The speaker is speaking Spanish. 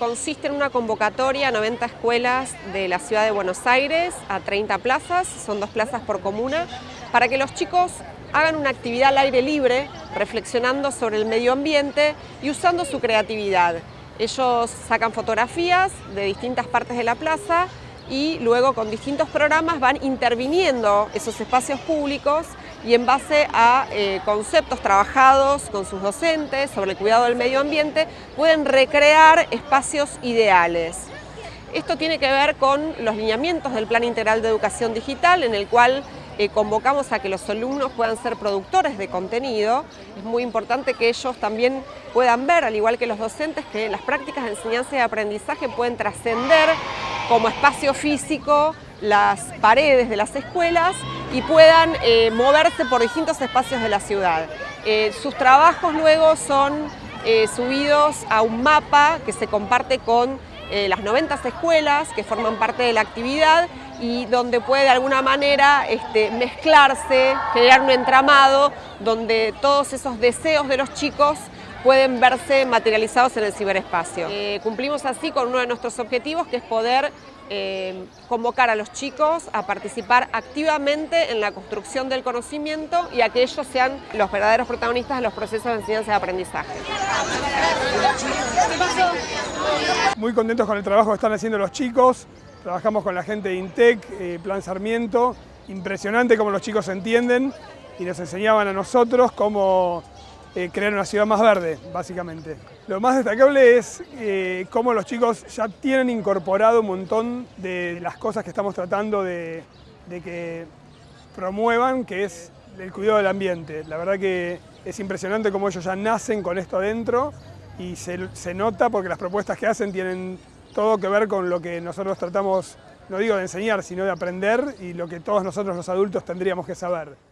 consiste en una convocatoria a 90 escuelas de la ciudad de Buenos Aires, a 30 plazas, son dos plazas por comuna, para que los chicos hagan una actividad al aire libre, reflexionando sobre el medio ambiente y usando su creatividad. Ellos sacan fotografías de distintas partes de la plaza y luego con distintos programas van interviniendo esos espacios públicos y en base a eh, conceptos trabajados con sus docentes sobre el cuidado del medio ambiente, pueden recrear espacios ideales. Esto tiene que ver con los lineamientos del Plan Integral de Educación Digital, en el cual eh, convocamos a que los alumnos puedan ser productores de contenido. Es muy importante que ellos también puedan ver, al igual que los docentes, que las prácticas de enseñanza y aprendizaje pueden trascender como espacio físico las paredes de las escuelas y puedan eh, moverse por distintos espacios de la ciudad. Eh, sus trabajos luego son eh, subidos a un mapa que se comparte con las 90 escuelas que forman parte de la actividad y donde puede de alguna manera este, mezclarse, generar un entramado donde todos esos deseos de los chicos pueden verse materializados en el ciberespacio. cumplimos así con uno de nuestros objetivos que es poder eh, convocar a los chicos a participar activamente en la construcción del conocimiento y a que ellos sean los verdaderos protagonistas de los procesos de enseñanza y aprendizaje. Muy contentos con el trabajo que están haciendo los chicos, trabajamos con la gente de INTEC, eh, Plan Sarmiento, impresionante cómo los chicos entienden y nos enseñaban a nosotros cómo eh, crear una ciudad más verde, básicamente. Lo más destacable es eh, cómo los chicos ya tienen incorporado un montón de las cosas que estamos tratando de, que promuevan, que es el cuidado del ambiente. La verdad que es impresionante cómo ellos ya nacen con esto adentro y se, se nota porque las propuestas que hacen tienen todo que ver con lo que nosotros tratamos, no digo de enseñar, sino de aprender y lo que todos nosotros los adultos tendríamos que saber.